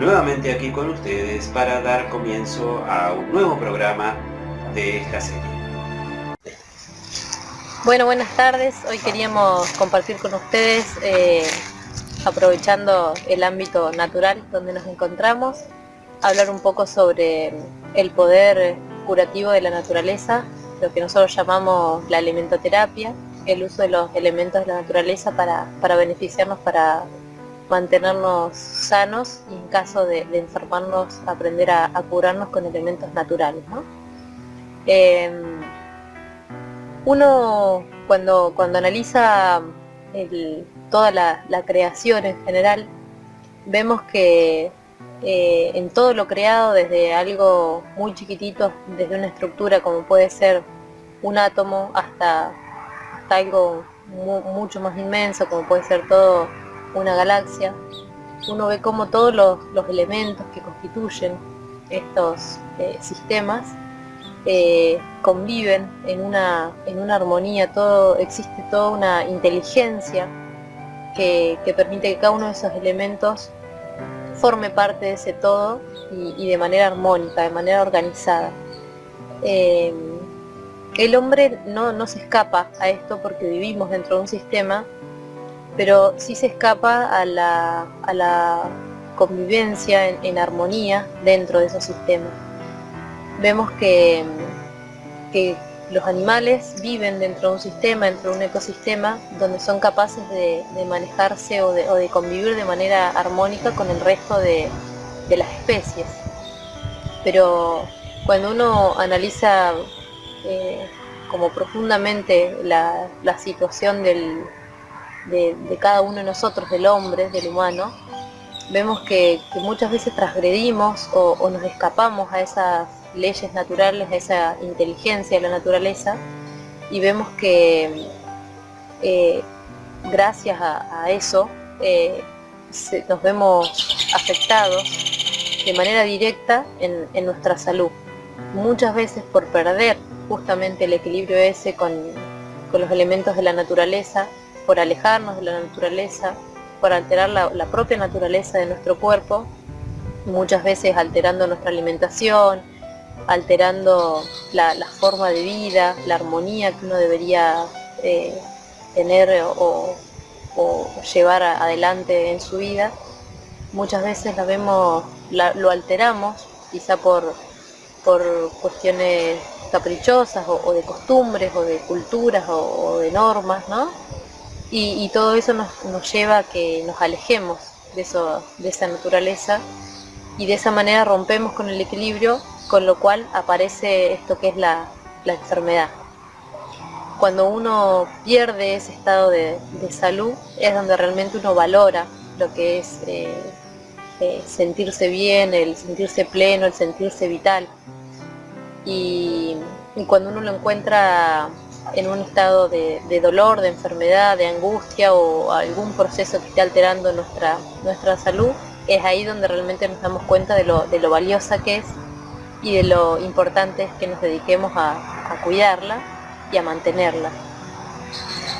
nuevamente aquí con ustedes para dar comienzo a un nuevo programa de esta serie. Bueno, buenas tardes. Hoy queríamos compartir con ustedes, eh, aprovechando el ámbito natural donde nos encontramos, hablar un poco sobre el poder curativo de la naturaleza, lo que nosotros llamamos la alimentoterapia, el uso de los elementos de la naturaleza para, beneficiarnos, para mantenernos sanos y en caso de, enfermarnos aprender a, curarnos con elementos naturales. Em, uno cuando, cuando analiza toda la, creación en general, vemos que eh, en todo lo creado, desde algo muy chiquitito, desde una estructura como puede ser un átomo hasta algo mucho más inmenso, como puede ser todo una galaxia, uno ve como todos los, elementos que constituyen estos eh, sistemas eh, conviven en una, en una armonía, todo, existe toda una inteligencia que, permite que cada uno de esos elementos forme parte de ese todo y, de manera armónica, de manera organizada. Eh, el hombre no, se escapa a esto porque vivimos dentro de un sistema, pero sí se escapa a la, convivencia en, armonía dentro de esos sistemas. Vemos que, los animales viven dentro de un sistema, dentro de un ecosistema, donde son capaces de, manejarse o de, convivir de manera armónica con el resto de, las especies. Pero cuando uno analiza eh, como profundamente la, situación de, cada uno de nosotros, del hombre, del humano, vemos que, muchas veces transgredimos o, nos escapamos a esas leyes naturales, a esa inteligencia de la naturaleza, y vemos que eh, gracias a, eso eh, nos vemos afectados de manera directa en nuestra salud. Muchas veces por perder justamente el equilibrio ese con, los elementos de la naturaleza, por alejarnos de la naturaleza, por alterar la, propia naturaleza de nuestro cuerpo, muchas veces alterando nuestra alimentación, alterando la, forma de vida, la armonía que uno debería eh, tener o, llevar adelante en su vida, muchas veces la vemos, lo alteramos, quizá por por cuestiones caprichosas o, de costumbres o de culturas o, de normas, ¿no? Y, todo eso nos, lleva a que nos alejemos de, eso, de esa naturaleza y de esa manera rompemos con el equilibrio, con lo cual aparece esto que es la, enfermedad. Cuando uno pierde ese estado de, salud es donde realmente uno valora lo que es eh, eh, sentirse bien, el sentirse pleno, el sentirse vital. Y, cuando uno lo encuentra en un estado de, dolor, de enfermedad, de angustia o algún proceso que esté alterando nuestra, nuestra salud, es ahí donde realmente nos damos cuenta de lo, valiosa que es y de lo importante es que nos dediquemos a, cuidarla y a mantenerla.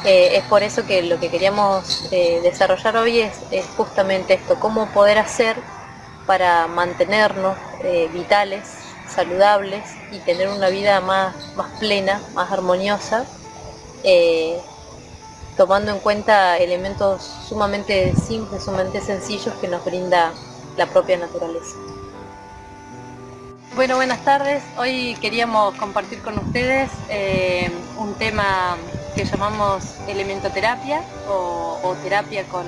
Eh, es por eso que lo que queríamos eh, desarrollar hoy es, justamente esto, cómo poder hacer para mantenernos eh, vitales, saludables y tener una vida más, más plena, más armoniosa, tomando en cuenta elementos sumamente simples, sumamente sencillos que nos brinda la propia naturaleza. Bueno, buenas tardes. Hoy queríamos compartir con ustedes un tema que llamamos elementoterapia o, o terapia con,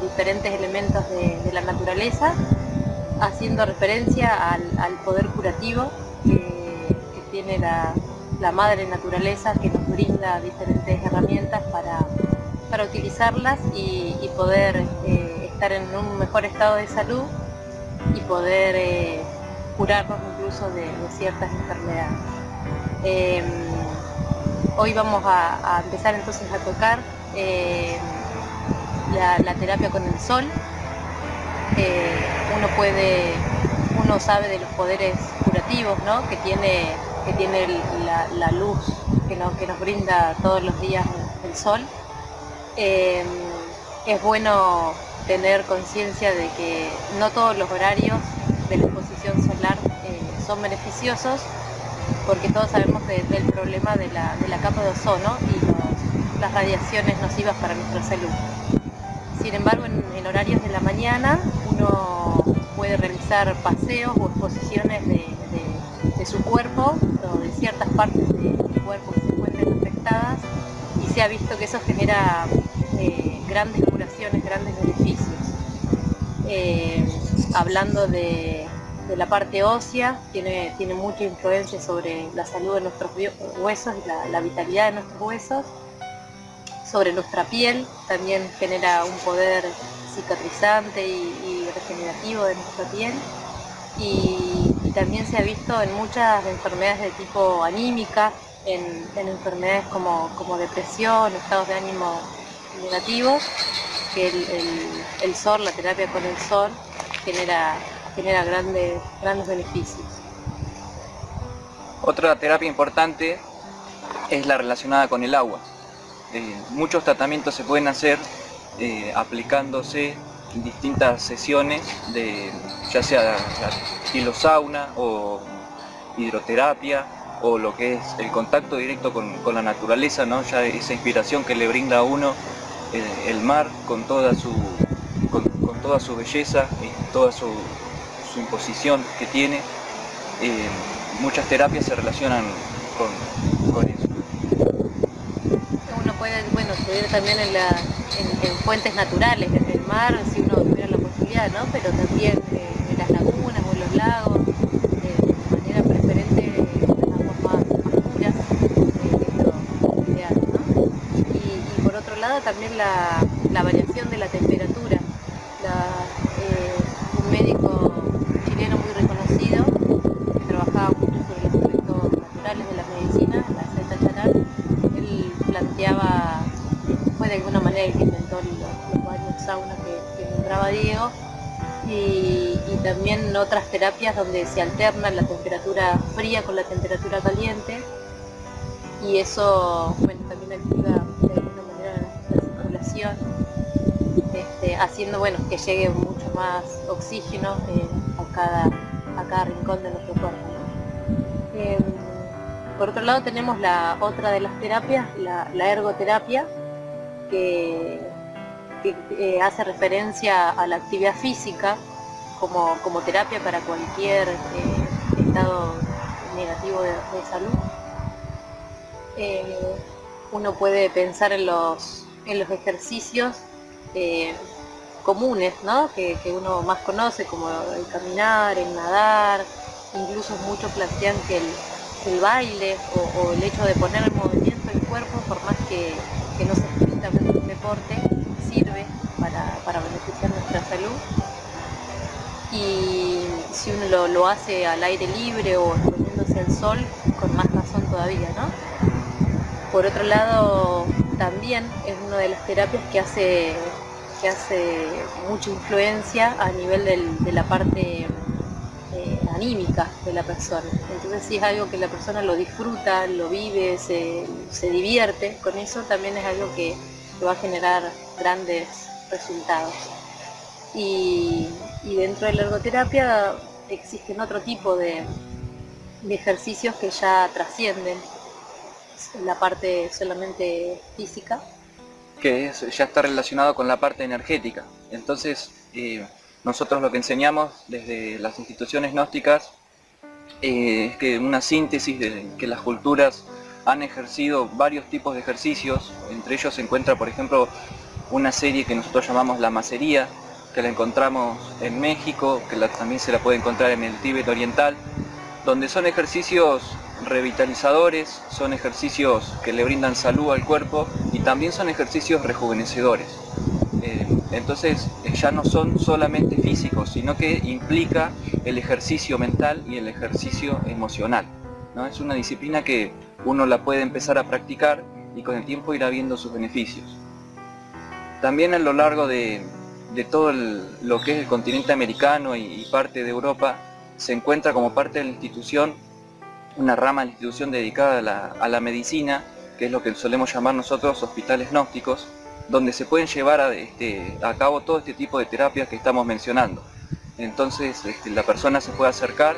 diferentes elementos de, la naturaleza, haciendo referencia al, poder curativo que, tiene la, madre naturaleza que nos brinda diferentes herramientas para, para utilizarlas y, poder eh, estar en un mejor estado de salud y poder eh, curarnos incluso de, ciertas enfermedades. Em, Hoy vamos a, empezar entonces a tocar eh, la, terapia con el sol. Eh, uno puede, uno sabe de los poderes curativos que tiene, que tiene la, luz que, que, nos brinda todos los días el sol. Eh, es bueno tener conciencia de que no todos los horarios de la exposición solar eh, son beneficiosos porque todos sabemos del problema de la, capa de ozono y las radiaciones nocivas para nuestra salud. Sin embargo, en, horarios de la mañana puede realizar paseos o exposiciones de, su cuerpo o de ciertas partes del cuerpo que se encuentren afectadas y se ha visto que eso genera eh, grandes curaciones, grandes beneficios. Eh, hablando de, la parte ósea, tiene, tiene mucha influencia sobre la salud de nuestros huesos y la, vitalidad de nuestros huesos. Sobre nuestra piel, también genera un poder cicatrizante y, regenerativo de nuestra piel. Y, también se ha visto en muchas enfermedades de tipo anímica, en, enfermedades como, como depresión, estados de ánimo negativos, que el, sol, la terapia con el sol, genera, genera grandes, grandes beneficios. Otra terapia importante es la relacionada con el agua. Eh, muchos tratamientos se pueden hacer eh, aplicándose distintas sesiones de ya sea estilo sauna o hidroterapia o lo que es el contacto directo con, la naturaleza, ¿no? ya esa inspiración que le brinda a uno el, mar con toda su con, toda su belleza y toda su, imposición que tiene. Eh, muchas terapias se relacionan con, eso. Uno puede bueno, estudiar también en, la, en, fuentes naturales, mar, si uno tuviera la posibilidad, ¿no? pero también eh, en las lagunas o en los lagos, también la, variación de la temperatura. Terapias donde se alterna la temperatura fría con la temperatura caliente y eso bueno, también activa este, haciendo bueno, que llegue mucho más oxígeno eh, a, cada, a cada rincón de nuestro cuerpo. Em, por otro lado tenemos la otra de las terapias, la, ergoterapia, que, eh, hace referencia a la actividad física como, como terapia para cualquier eh, estado negativo de, salud. uno puede pensar en los en los ejercicios eh, comunes, ¿no? Que, uno más conoce, como el caminar, el nadar, incluso muchos plantean que el, baile o, el hecho de poner en movimiento el cuerpo, por más que, no sea estrictamente un deporte, sirve para, beneficiar nuestra salud. Y si uno lo, hace al aire libre o exponiéndose al sol, con más razón todavía, ¿no? Por otro lado, también es una de las terapias que hace, que hace mucha influencia a nivel de la parte eh, anímica de la persona. Entonces si es algo que la persona lo disfruta, lo vive, se, divierte, con eso también es algo que, va a generar grandes resultados. Y, dentro de la ergoterapia existen otro tipo de ejercicios que ya trascienden la parte solamente física. Que ya está relacionado con la parte energética. Entonces, eh, nosotros lo que enseñamos desde las instituciones gnósticas eh, es que una síntesis de que las culturas han ejercido varios tipos de ejercicios, entre ellos se encuentra por ejemplo una serie que nosotros llamamos la macería, que la encontramos en México, que también se la puede encontrar en el Tíbet oriental, donde son ejercicios revitalizadores, son ejercicios que le brindan salud al cuerpo y también son ejercicios rejuvenecedores. Eh, entonces eh, ya no son solamente físicos, sino que implica el ejercicio mental y el ejercicio emocional. ¿no? Es una disciplina que uno la puede empezar a practicar y con el tiempo irá viendo sus beneficios. También a lo largo de, todo lo que es el continente americano y parte de Europa, se encuentra como parte de la institución una rama de la institución dedicada a la, medicina, que es lo que solemos llamar nosotros hospitales gnósticos, donde se pueden llevar a, este, a cabo todo este tipo de terapias que estamos mencionando. Entonces este, la persona se puede acercar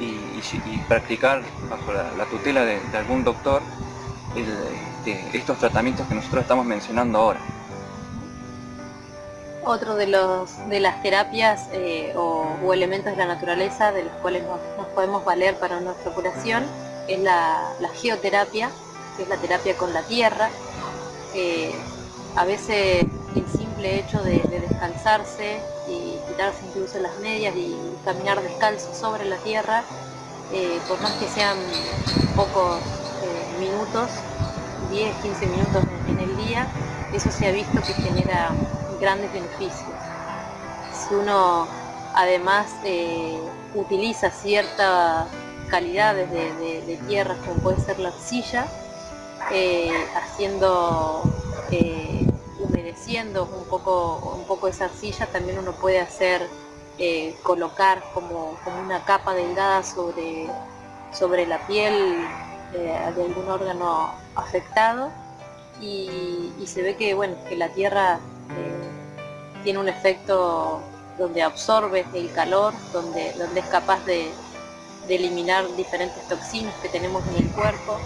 y, practicar bajo la, tutela de, algún doctor este, estos tratamientos que nosotros estamos mencionando ahora. Otro de, los, de las terapias eh, o, elementos de la naturaleza de los cuales nos, podemos valer para nuestra curación es la, geoterapia, que es la terapia con la tierra. Eh, a veces el simple hecho de, descansarse y quitarse incluso las medias y caminar descalzo sobre la tierra, eh, por más que sean pocos eh, minutos, 10, 15 minutos en, el día, eso se ha visto que genera grandes beneficios. Si uno además eh, utiliza ciertas calidades de, tierra como puede ser la arcilla, haciendo un poco, un poco esa arcilla, también uno puede hacer, eh, colocar como, una capa delgada sobre, sobre la piel eh, de algún órgano afectado y, se ve que, bueno, que la tierra eh, tiene un efecto donde absorbe el calor, donde, donde es capaz de, eliminar diferentes toxinas que tenemos en el cuerpo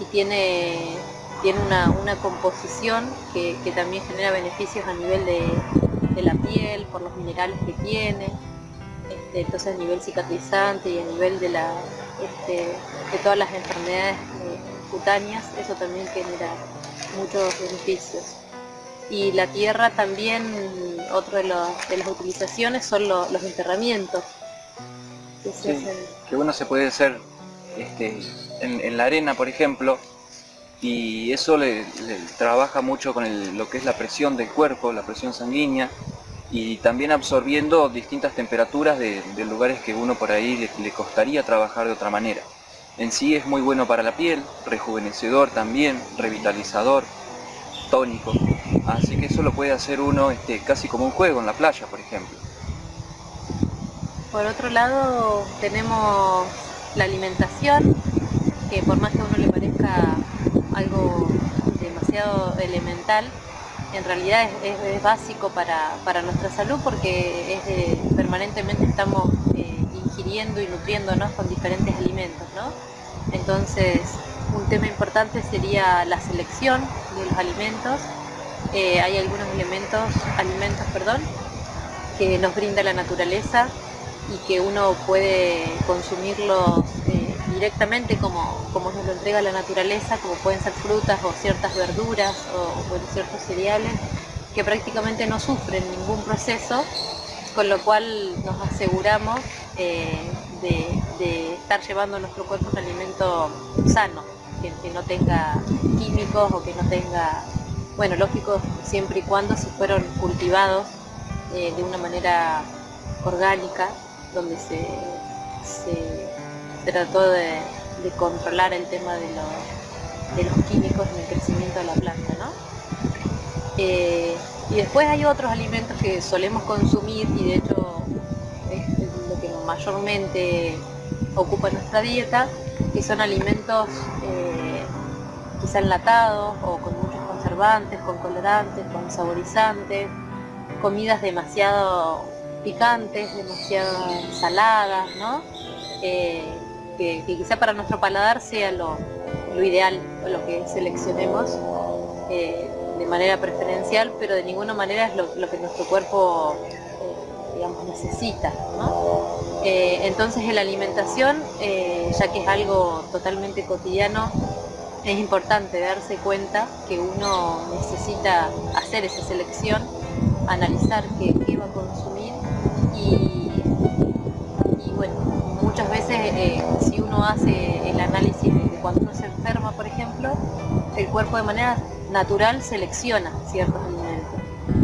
y tiene tiene una, composición que, también genera beneficios a nivel de, la piel, por los minerales que tiene, este, entonces a nivel cicatrizante y a nivel de, la, este, de todas las enfermedades eh, cutáneas, eso también genera muchos beneficios. Y la tierra también, otro de, las utilizaciones son los enterramientos. Que, uno se puede hacer este, en la arena, por ejemplo, y eso le, trabaja mucho con lo que es la presión del cuerpo, la presión sanguínea y también absorbiendo distintas temperaturas de, lugares que uno por ahí le, costaría trabajar de otra manera. En sí es muy bueno para la piel, rejuvenecedor también, revitalizador, tónico, así que eso lo puede hacer uno este, casi como un juego en la playa, por ejemplo. Por otro lado tenemos la alimentación, que por más que a uno le parezca algo demasiado elemental, en realidad es, básico para, nuestra salud porque permanentemente estamos eh, ingiriendo y nutriéndonos con diferentes alimentos. Entonces, un tema importante sería la selección de los alimentos. Eh, hay algunos elementos, alimentos perdón, que nos brinda la naturaleza y que uno puede consumirlos eh, directamente como, como nos lo entrega la naturaleza, como pueden ser frutas o ciertas verduras o ciertos cereales que prácticamente no sufren ningún proceso, con lo cual nos aseguramos eh, de, estar llevando a nuestro cuerpo un alimento sano, que, no tenga químicos o que no tenga, bueno, lógico, siempre y cuando se fueron cultivados eh, de una manera orgánica, donde se trató de, controlar el tema de los, químicos en el crecimiento de la planta. ¿no? Eh, y después hay otros alimentos que solemos consumir y de hecho es lo que mayormente ocupa nuestra dieta, que son alimentos eh, quizá enlatados o con conservantes, con colorantes, con saborizantes, comidas demasiado picantes, demasiado saladas. Eh, que, quizá para nuestro paladar sea lo, ideal lo que seleccionemos eh, de manera preferencial, pero de ninguna manera es lo, que nuestro cuerpo eh, necesita. Entonces en la alimentación, ya que es algo totalmente cotidiano, es importante darse cuenta que uno necesita hacer esa selección, analizar qué, va a consumir y, bueno, muchas veces eh, si uno hace el análisis de cuando uno se enferma, por ejemplo, el cuerpo de manera natural selecciona ciertos alimentos.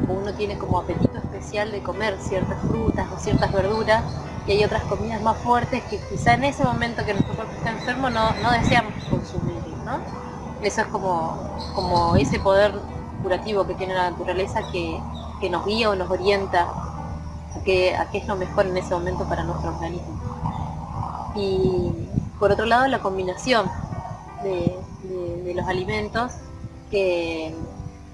Uno tiene como apetito especial de comer ciertas frutas o ciertas verduras y hay otras comidas más fuertes que quizá en ese momento que nuestro cuerpo está enfermo no, deseamos consumir. Eso es como, como ese poder curativo que tiene la naturaleza que, nos guía o nos orienta a qué, a es lo mejor en ese momento para nuestro organismo. Y por otro lado la combinación de, los alimentos que,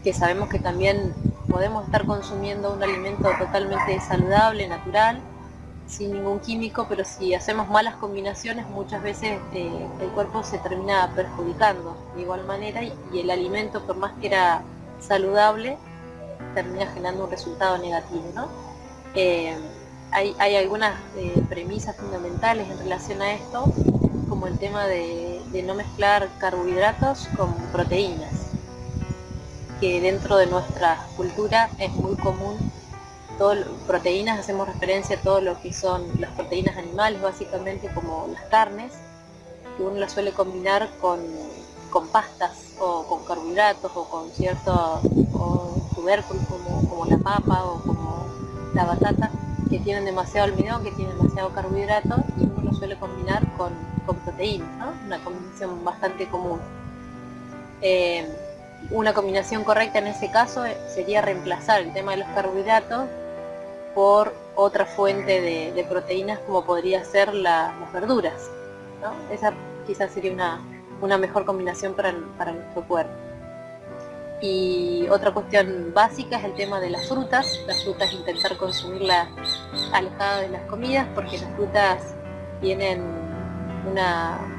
que sabemos que también podemos estar consumiendo un alimento totalmente saludable, natural, sin ningún químico, pero si hacemos malas combinaciones muchas veces eh, el cuerpo se termina perjudicando de igual manera y, el alimento, por más que era saludable, termina generando un resultado negativo. Eh, hay, algunas eh, premisas fundamentales en relación a esto, como el tema de no mezclar carbohidratos con proteínas, que dentro de nuestra cultura es muy común proteínas, hacemos referencia a todo lo que son las proteínas animales, básicamente como las carnes, que uno las suele combinar con, pastas o con carbohidratos o con ciertos tubérculos como, la papa o como la batata, que tienen demasiado almidón, que tienen demasiado carbohidrato y uno lo suele combinar con, proteínas, una combinación bastante común. Eh, una combinación correcta en ese caso sería reemplazar el tema de los carbohidratos por otra fuente de, proteínas como podría ser las verduras. Esa quizás sería una, mejor combinación para, nuestro cuerpo. Y otra cuestión básica es el tema de las frutas. Las frutas intentar consumirlas alejadas de las comidas porque las frutas tienen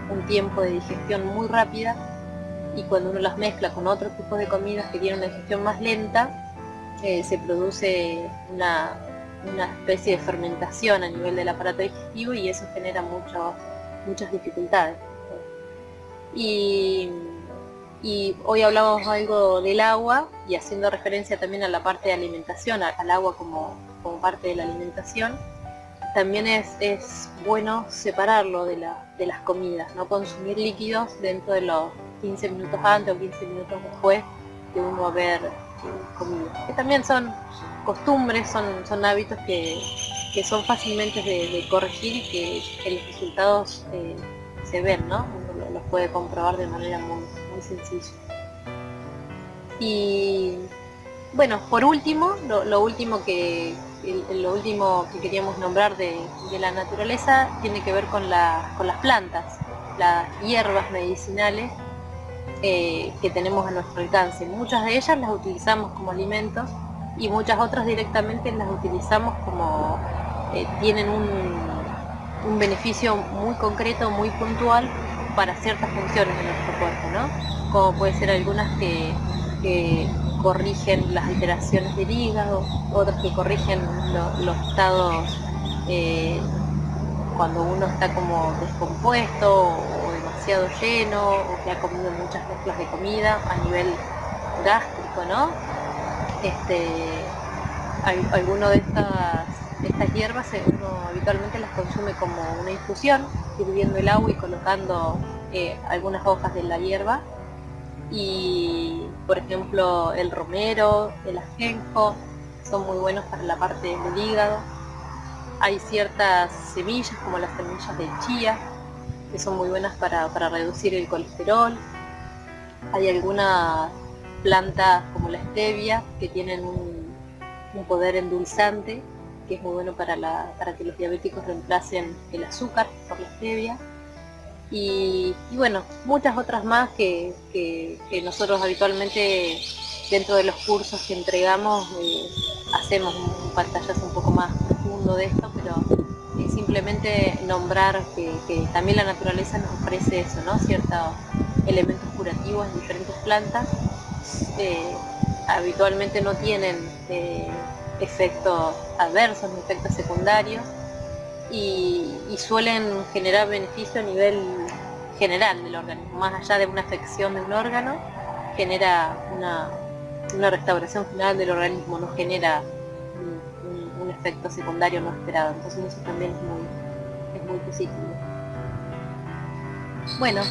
un tiempo de digestión muy rápida y cuando uno las mezcla con otro tipo de comidas que tienen una digestión más lenta, eh, se produce una, una especie de fermentación a nivel del aparato digestivo y eso genera muchas dificultades. Y, hoy hablamos algo del agua y haciendo referencia también a la parte de alimentación, al agua como, como parte de la alimentación, también es, es bueno separarlo de, la, de, las comidas, no consumir líquidos dentro de los 15 minutos antes o 15 minutos después de uno haber Que también son costumbres, son, son hábitos que, son fácilmente de, corregir y que, los resultados eh, se ven, ¿no? Uno los puede comprobar de manera muy, muy sencilla. Y bueno, por último, lo, último que lo último que queríamos nombrar de, la naturaleza tiene que ver con, con las plantas, las hierbas medicinales eh, que tenemos a nuestro alcance. Muchas de ellas las utilizamos como alimentos y muchas otras directamente las utilizamos como eh, tienen un, beneficio muy concreto, muy puntual para ciertas funciones de nuestro cuerpo, ¿no? Como puede ser algunas que, corrigen las alteraciones del hígado, otras que corrigen los estados eh, cuando uno está como descompuesto demasiado lleno o que ha comido muchas mezclas de comida a nivel gástrico, ¿no? este, alguno de estas, hierbas eh, uno habitualmente las consume como una infusión, hirviendo el agua y colocando eh, algunas hojas de la hierba. Y por ejemplo el romero, el ajenjo, son muy buenos para la parte del hígado. Hay ciertas semillas como las semillas de chía, que son muy buenas para, para reducir el colesterol. Hay algunas plantas como la stevia, que tienen un, poder endulzante, que es muy bueno para, que los diabéticos reemplacen el azúcar por la stevia. Y, bueno, muchas otras más que, nosotros habitualmente dentro de los cursos que entregamos eh, hacemos un pantallazo un poco más profundo de esto, pero simplemente nombrar que, también la naturaleza nos ofrece eso, ¿no? ciertos elementos curativos en diferentes plantas eh, habitualmente no tienen eh, efectos adversos efectos secundarios y, suelen generar beneficio a nivel general del organismo, más allá de una afección de un órgano, genera una, restauración general del organismo, no genera efecto secundario no esperado, entonces eso también es muy, es muy positivo. Bueno,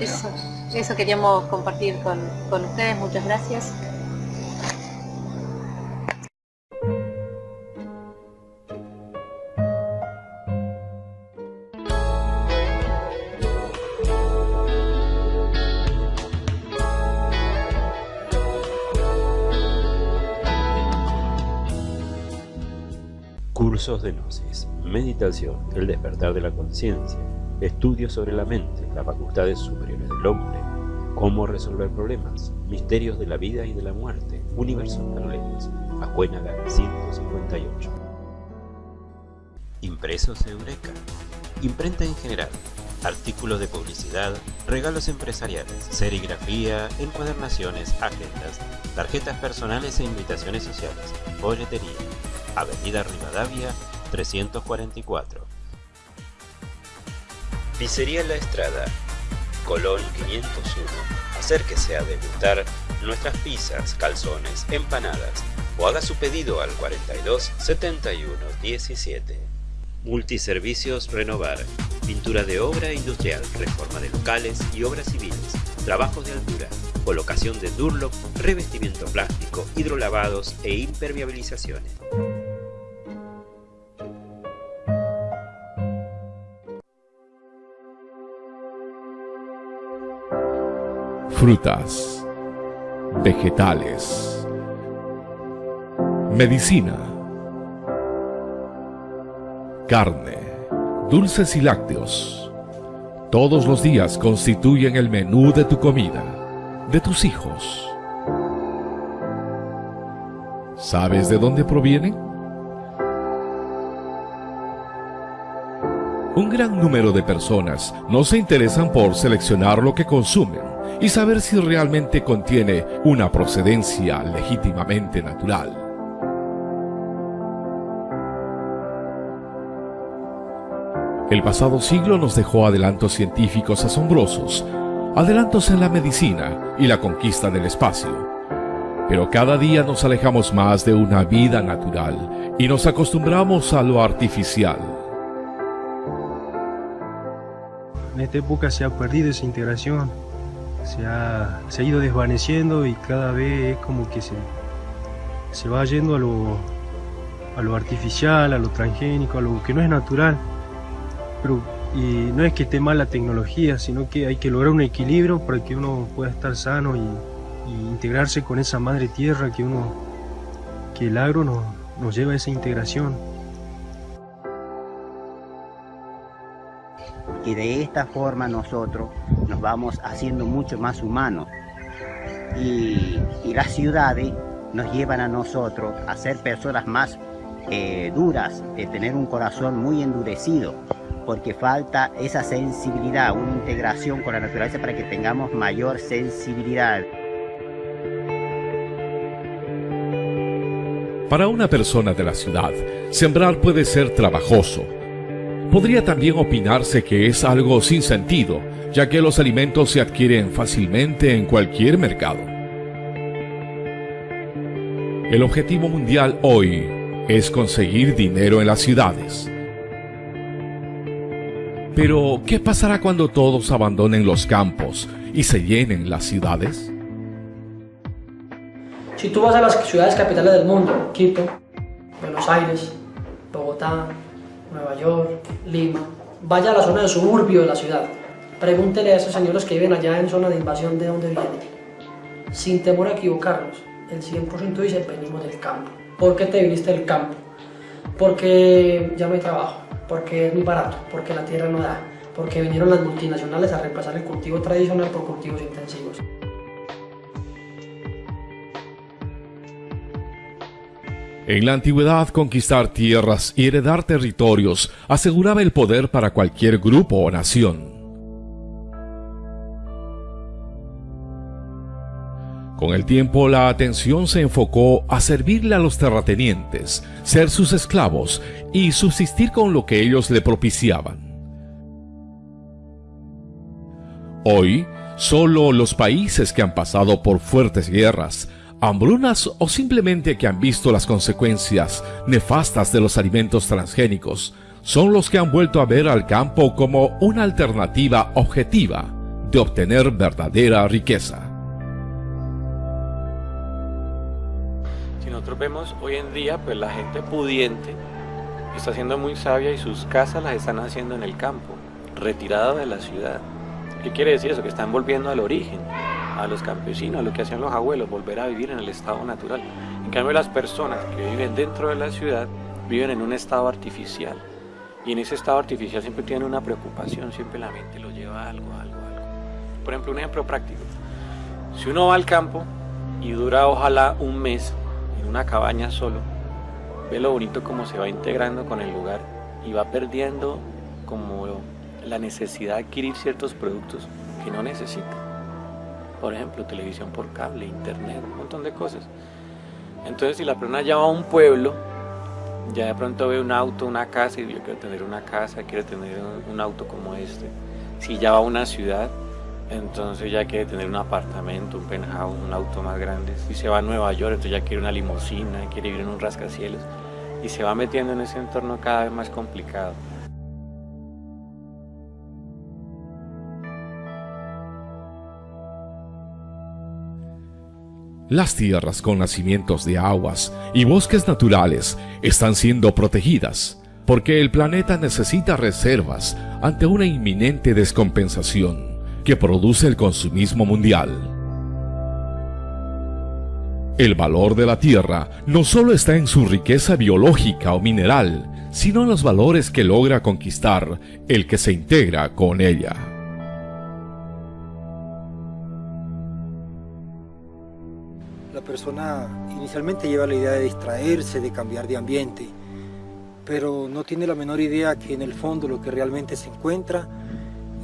eso. Eso queríamos compartir con, ustedes. Muchas gracias. Cursos de Gnosis, Meditación, el despertar de la conciencia, estudios sobre la mente, las facultades superiores del hombre, Cómo resolver problemas, misterios de la vida y de la muerte, universos paralelos, Acuénaga 158. Impresos Eureka, imprenta en general, artículos de publicidad, regalos empresariales, serigrafía, encuadernaciones, agendas, tarjetas personales e invitaciones sociales, folletería, Avenida Rivadavia 344. Pizzería La Estrada, Colón 501. Acérquese a degustar nuestras pizzas, calzones, empanadas o haga su pedido al 42 71 17. Multiservicios Renovar. Pintura de obra industrial, reforma de locales y obras civiles, trabajos de altura, colocación de Durlock, revestimiento plástico, hidrolavados e impermeabilizaciones. Frutas, vegetales, medicina, carne, dulces y lácteos. Todos los días constituyen el menú de tu comida, de tus hijos. ¿Sabes de dónde provienen? Un gran número de personas no se interesan por seleccionar lo que consumen y saber si realmente contiene una procedencia legítimamente natural. El pasado siglo nos dejó adelantos científicos asombrosos, adelantos en la medicina y la conquista del espacio. Pero cada día nos alejamos más de una vida natural y nos acostumbramos a lo artificial. En esta época se ha perdido esa integración se ha, ido desvaneciendo y cada vez es como que se, se va yendo a lo, a lo artificial, a lo transgénico, a lo que no es natural. Pero, y no es que esté mal la tecnología, sino que hay que lograr un equilibrio para que uno pueda estar sano y, integrarse con esa madre tierra que uno que el agro nos, nos lleva a esa integración. Que de esta forma nosotros nos vamos haciendo mucho más humanos. Y, las ciudades nos llevan a nosotros a ser personas más eh, duras, de tener un corazón muy endurecido, porque falta esa sensibilidad, una integración con la naturaleza para que tengamos mayor sensibilidad. Para una persona de la ciudad, sembrar puede ser trabajoso, Podría también opinarse que es algo sin sentido, ya que los alimentos se adquieren fácilmente en cualquier mercado. El objetivo mundial hoy es conseguir dinero en las ciudades. Pero, ¿qué pasará cuando todos abandonen los campos y se llenen las ciudades? Si tú vas a las ciudades capitales del mundo, Quito, Buenos Aires, Bogotá, Nueva York, Lima, vaya a la zona de suburbio de la ciudad. Pregúntele a esos señores que viven allá en zona de invasión de dónde vienen. Sin temor a equivocarnos, el 100% dice venimos del campo. ¿Por qué te viniste del campo? Porque ya no hay trabajo, porque es muy barato, porque la tierra no da, porque vinieron las multinacionales a reemplazar el cultivo tradicional por cultivos intensivos. En la antigüedad, conquistar tierras y heredar territorios aseguraba el poder para cualquier grupo o nación. Con el tiempo, la atención se enfocó a servirle a los terratenientes, ser sus esclavos y subsistir con lo que ellos le propiciaban. Hoy, solo los países que han pasado por fuertes guerras hambrunas o simplemente que han visto las consecuencias nefastas de los alimentos transgénicos son los que han vuelto a ver al campo como una alternativa objetiva de obtener verdadera riqueza. Si nosotros vemos hoy en día, pues la gente pudiente está siendo muy sabia y sus casas las están haciendo en el campo, retirada de la ciudad. ¿Qué quiere decir eso? Que están volviendo al origen a los campesinos, a lo que hacían los abuelos, volver a vivir en el estado natural. En cambio las personas que viven dentro de la ciudad viven en un estado artificial. Y en ese estado artificial siempre tienen una preocupación, siempre la mente lo lleva a algo, algo, algo. Por ejemplo, un ejemplo práctico. Si uno va al campo y dura ojalá un mes en una cabaña solo, ve lo bonito como se va integrando con el lugar y va perdiendo como la necesidad de adquirir ciertos productos que no necesita. Por ejemplo, televisión por cable, internet, un montón de cosas. Entonces, si la persona ya va a un pueblo, ya de pronto ve un auto, una casa y yo quiero tener una casa, quiero tener un, auto como este. Si ya va a una ciudad, entonces ya quiere tener un apartamento, un penthouse, un auto más grande. Si se va a Nueva York, entonces ya quiere una limusina, quiere vivir en un rascacielos. Y se va metiendo en ese entorno cada vez más complicado. Las tierras con nacimientos de aguas y bosques naturales están siendo protegidas porque el planeta necesita reservas ante una inminente descompensación que produce el consumismo mundial. El valor de la tierra no solo está en su riqueza biológica o mineral, sino en los valores que logra conquistar el que se integra con ella. Persona inicialmente lleva la idea de distraerse, de cambiar de ambiente, pero no tiene la menor idea que en el fondo lo que realmente se encuentra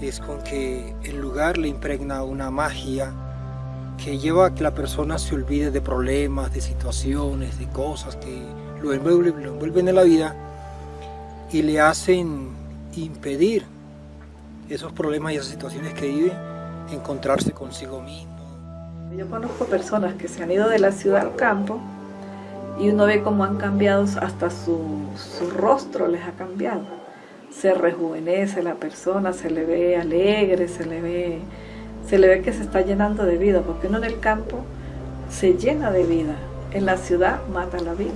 es con que el lugar le impregna una magia que lleva a que la persona se olvide de problemas, de situaciones, de cosas que lo envuelven, lo envuelven en la vida y le hacen impedir esos problemas y esas situaciones que vive, encontrarse consigo mismo yo conozco personas que se han ido de la ciudad al campo y uno ve cómo han cambiado, hasta su, rostro les ha cambiado. Se rejuvenece la persona, se le ve alegre, se le ve, se le ve que se está llenando de vida, porque uno en el campo se llena de vida, en la ciudad mata la vida.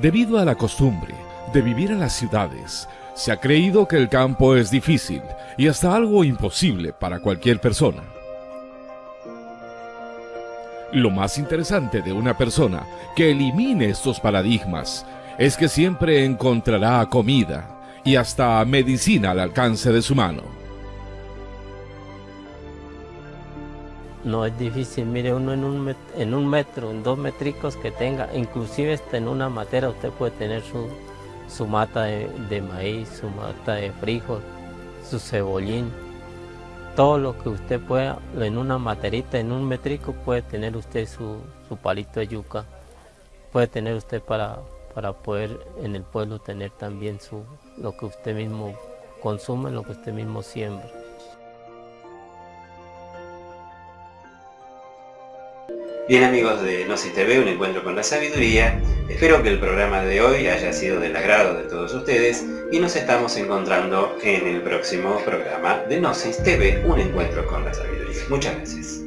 Debido a la costumbre de vivir en las ciudades, se ha creído que el campo es difícil y hasta algo imposible para cualquier persona. Lo más interesante de una persona que elimine estos paradigmas es que siempre encontrará comida y hasta medicina al alcance de su mano. No es difícil, mire uno en un, metro, en dos métricos que tenga, inclusive hasta en una matera usted puede tener su, su mata de, maíz, su mata de frijol, su cebollín, todo lo que usted pueda, en una materita, en un metrico puede tener usted su, palito de yuca, puede tener usted para, para poder en el pueblo tener también su, lo que usted mismo consume, lo que usted mismo siembra. Bien amigos de No TV, un encuentro con la sabiduría, espero que el programa de hoy haya sido del agrado de todos ustedes y nos estamos encontrando en el próximo programa de Gnosis TV, un encuentro con la sabiduría. Muchas gracias.